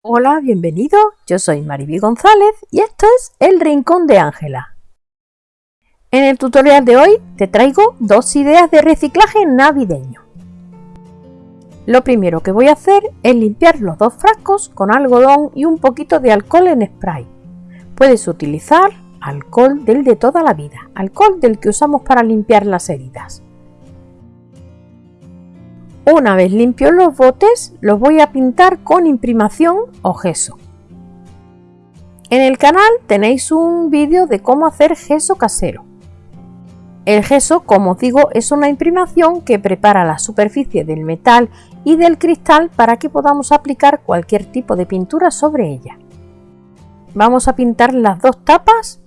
Hola, bienvenido. Yo soy Mariby González y esto es El Rincón de Ángela. En el tutorial de hoy te traigo dos ideas de reciclaje navideño. Lo primero que voy a hacer es limpiar los dos frascos con algodón y un poquito de alcohol en spray. Puedes utilizar alcohol del de toda la vida, alcohol del que usamos para limpiar las heridas. Una vez limpios los botes, los voy a pintar con imprimación o gesso. En el canal tenéis un vídeo de cómo hacer gesso casero. El gesso, como os digo, es una imprimación que prepara la superficie del metal y del cristal para que podamos aplicar cualquier tipo de pintura sobre ella. Vamos a pintar las dos tapas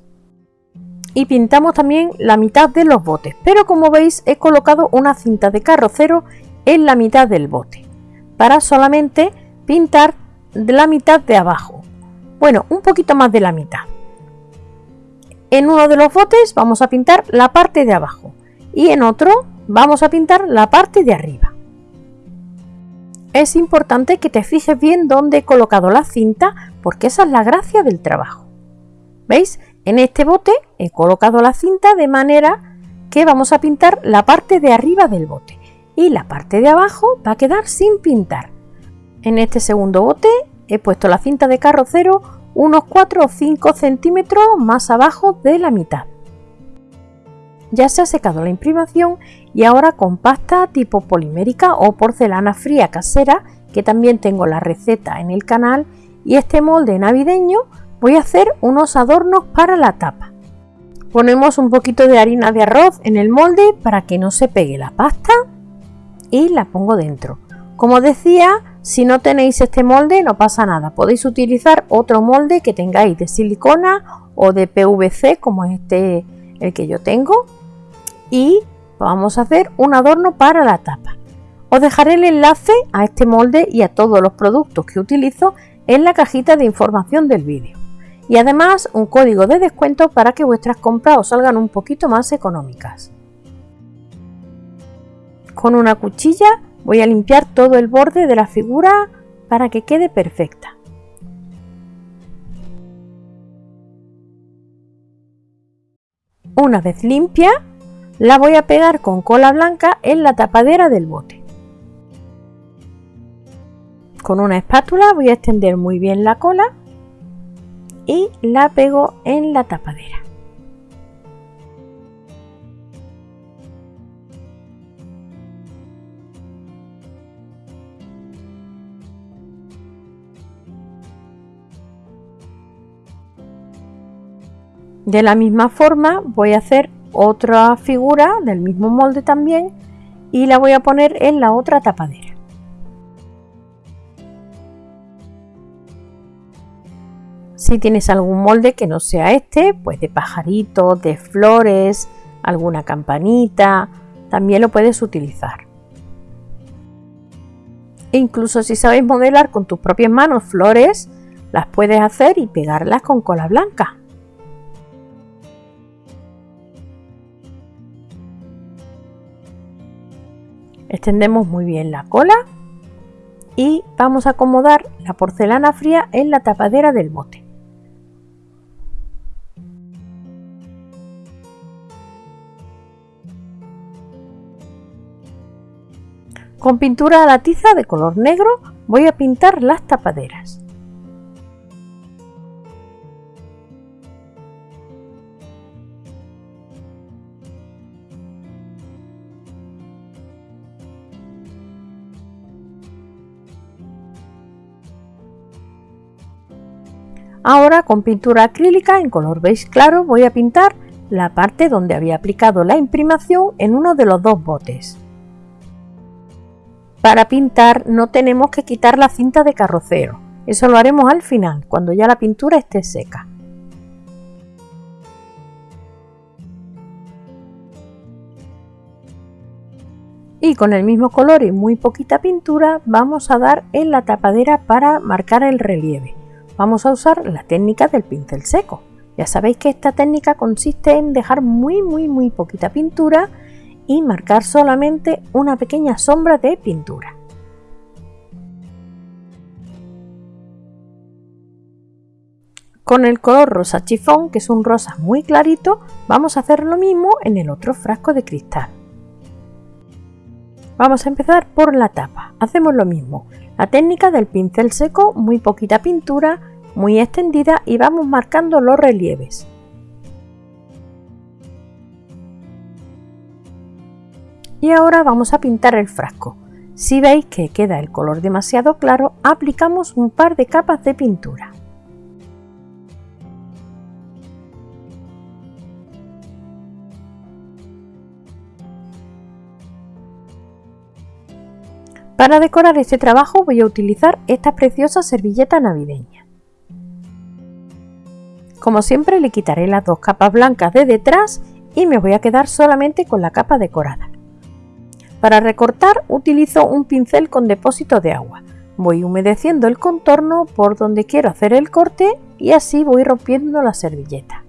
y pintamos también la mitad de los botes, pero como veis he colocado una cinta de carrocero en la mitad del bote para solamente pintar de la mitad de abajo. Bueno un poquito más de la mitad. En uno de los botes vamos a pintar la parte de abajo y en otro vamos a pintar la parte de arriba. Es importante que te fijes bien dónde he colocado la cinta porque esa es la gracia del trabajo. Veis en este bote he colocado la cinta de manera que vamos a pintar la parte de arriba del bote y la parte de abajo va a quedar sin pintar. En este segundo bote he puesto la cinta de carrocero unos 4 o 5 centímetros más abajo de la mitad. Ya se ha secado la imprimación y ahora con pasta tipo polimérica o porcelana fría casera, que también tengo la receta en el canal, y este molde navideño voy a hacer unos adornos para la tapa. Ponemos un poquito de harina de arroz en el molde para que no se pegue la pasta y la pongo dentro. Como decía, si no tenéis este molde no pasa nada, podéis utilizar otro molde que tengáis de silicona o de PVC como este el que yo tengo y vamos a hacer un adorno para la tapa. Os dejaré el enlace a este molde y a todos los productos que utilizo en la cajita de información del vídeo. Y además un código de descuento para que vuestras compras os salgan un poquito más económicas. Con una cuchilla voy a limpiar todo el borde de la figura para que quede perfecta. Una vez limpia, la voy a pegar con cola blanca en la tapadera del bote. Con una espátula voy a extender muy bien la cola y la pego en la tapadera. De la misma forma voy a hacer otra figura del mismo molde también y la voy a poner en la otra tapadera. Si tienes algún molde que no sea este, pues de pajaritos, de flores, alguna campanita, también lo puedes utilizar. E incluso si sabes modelar con tus propias manos flores, las puedes hacer y pegarlas con cola blanca. Extendemos muy bien la cola y vamos a acomodar la porcelana fría en la tapadera del bote. Con pintura a la tiza de color negro voy a pintar las tapaderas. Ahora con pintura acrílica en color beige claro voy a pintar la parte donde había aplicado la imprimación en uno de los dos botes. Para pintar no tenemos que quitar la cinta de carrocero, eso lo haremos al final, cuando ya la pintura esté seca. Y con el mismo color y muy poquita pintura vamos a dar en la tapadera para marcar el relieve vamos a usar la técnica del pincel seco. Ya sabéis que esta técnica consiste en dejar muy muy muy poquita pintura y marcar solamente una pequeña sombra de pintura. Con el color rosa chifón, que es un rosa muy clarito, vamos a hacer lo mismo en el otro frasco de cristal. Vamos a empezar por la tapa. Hacemos lo mismo. La técnica del pincel seco, muy poquita pintura, muy extendida y vamos marcando los relieves. Y ahora vamos a pintar el frasco. Si veis que queda el color demasiado claro, aplicamos un par de capas de pintura. Para decorar este trabajo voy a utilizar esta preciosa servilleta navideña. Como siempre le quitaré las dos capas blancas de detrás y me voy a quedar solamente con la capa decorada. Para recortar utilizo un pincel con depósito de agua. Voy humedeciendo el contorno por donde quiero hacer el corte y así voy rompiendo la servilleta.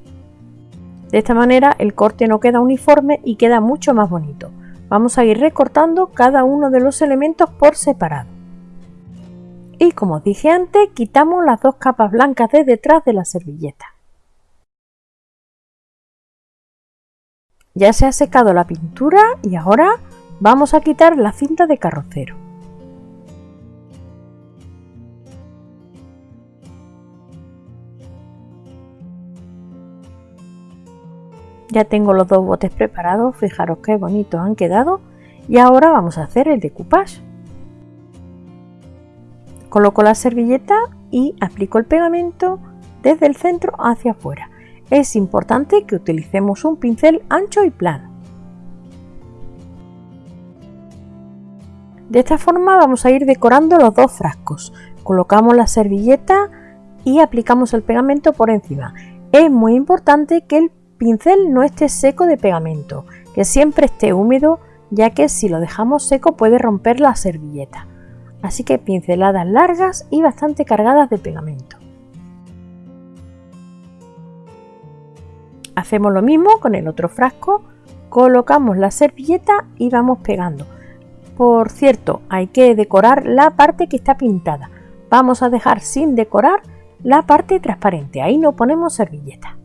De esta manera el corte no queda uniforme y queda mucho más bonito. Vamos a ir recortando cada uno de los elementos por separado. Y como dije antes, quitamos las dos capas blancas de detrás de la servilleta. Ya se ha secado la pintura y ahora vamos a quitar la cinta de carrocero. Ya tengo los dos botes preparados, fijaros qué bonitos han quedado y ahora vamos a hacer el decoupage. Coloco la servilleta y aplico el pegamento desde el centro hacia afuera. Es importante que utilicemos un pincel ancho y plano. De esta forma vamos a ir decorando los dos frascos. Colocamos la servilleta y aplicamos el pegamento por encima. Es muy importante que el pincel no esté seco de pegamento, que siempre esté húmedo ya que si lo dejamos seco puede romper la servilleta. Así que pinceladas largas y bastante cargadas de pegamento. Hacemos lo mismo con el otro frasco, colocamos la servilleta y vamos pegando. Por cierto, hay que decorar la parte que está pintada. Vamos a dejar sin decorar la parte transparente, ahí no ponemos servilleta.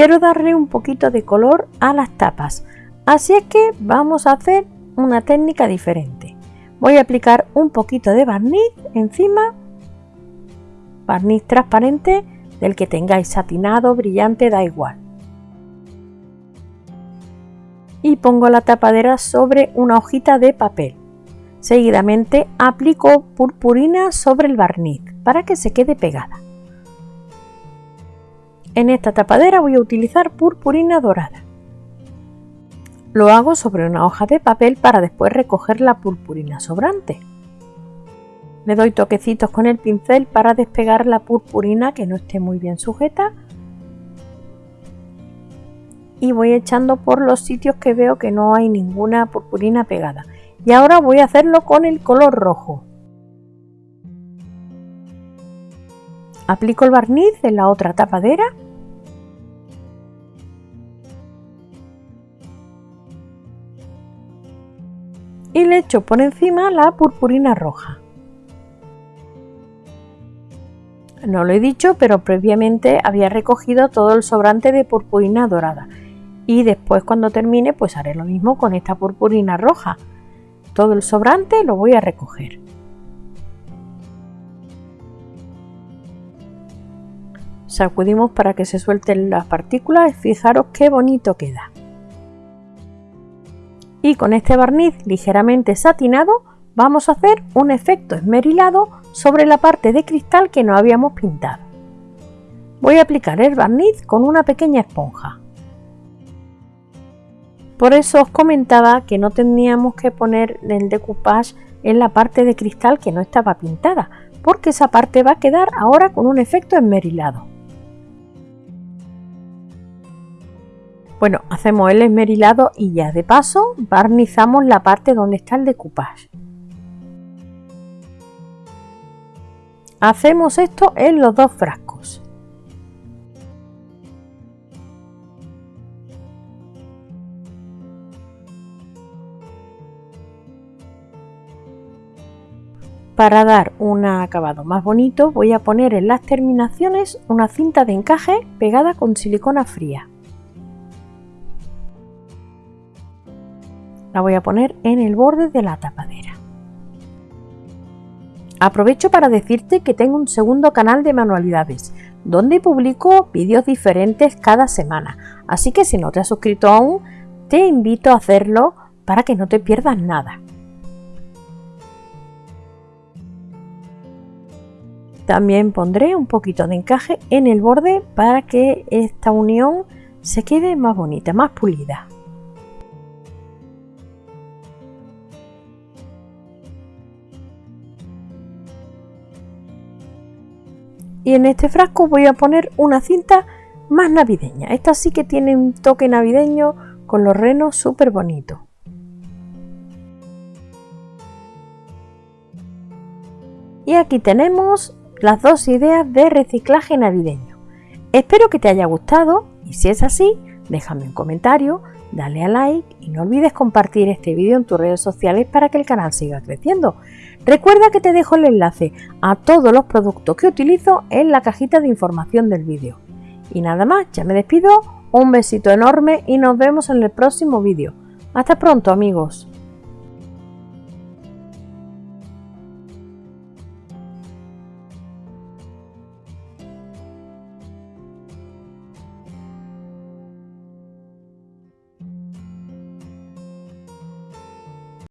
Quiero darle un poquito de color a las tapas. Así es que vamos a hacer una técnica diferente. Voy a aplicar un poquito de barniz encima barniz transparente del que tengáis satinado brillante da igual. Y pongo la tapadera sobre una hojita de papel. Seguidamente aplico purpurina sobre el barniz para que se quede pegada en esta tapadera voy a utilizar purpurina dorada. Lo hago sobre una hoja de papel para después recoger la purpurina sobrante. Le doy toquecitos con el pincel para despegar la purpurina que no esté muy bien sujeta y voy echando por los sitios que veo que no hay ninguna purpurina pegada. Y ahora voy a hacerlo con el color rojo. Aplico el barniz en la otra tapadera. Y le echo por encima la purpurina roja. No lo he dicho, pero previamente había recogido todo el sobrante de purpurina dorada. Y después cuando termine pues haré lo mismo con esta purpurina roja. Todo el sobrante lo voy a recoger. Sacudimos para que se suelten las partículas y fijaros qué bonito queda. Y con este barniz ligeramente satinado vamos a hacer un efecto esmerilado sobre la parte de cristal que no habíamos pintado. Voy a aplicar el barniz con una pequeña esponja. Por eso os comentaba que no teníamos que poner el decoupage en la parte de cristal que no estaba pintada, porque esa parte va a quedar ahora con un efecto esmerilado. Bueno, hacemos el esmerilado y ya de paso barnizamos la parte donde está el decoupage. Hacemos esto en los dos frascos. Para dar un acabado más bonito voy a poner en las terminaciones una cinta de encaje pegada con silicona fría. La voy a poner en el borde de la tapadera. Aprovecho para decirte que tengo un segundo canal de manualidades, donde publico vídeos diferentes cada semana, así que si no te has suscrito aún, te invito a hacerlo para que no te pierdas nada. También pondré un poquito de encaje en el borde para que esta unión se quede más bonita, más pulida. Y en este frasco voy a poner una cinta más navideña. Esta sí que tiene un toque navideño con los renos súper bonitos. Y aquí tenemos las dos ideas de reciclaje navideño. Espero que te haya gustado y si es así, déjame un comentario, dale a like y no olvides compartir este vídeo en tus redes sociales para que el canal siga creciendo. Recuerda que te dejo el enlace a todos los productos que utilizo en la cajita de información del vídeo. Y nada más, ya me despido, un besito enorme y nos vemos en el próximo vídeo. Hasta pronto amigos.